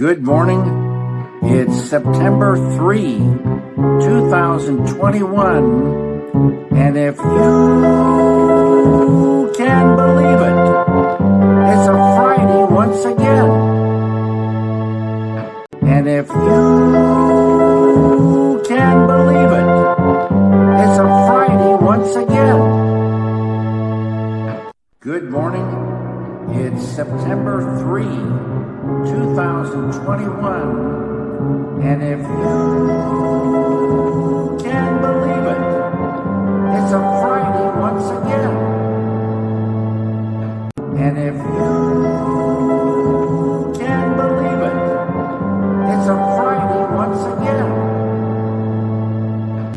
Good morning. It's September 3, 2021. And if you can believe it, it's a Friday once again. And if you can believe it, it's a Friday once again. Good morning. It's September 3, 2021. And if you can believe it, it's a Friday once again. And if you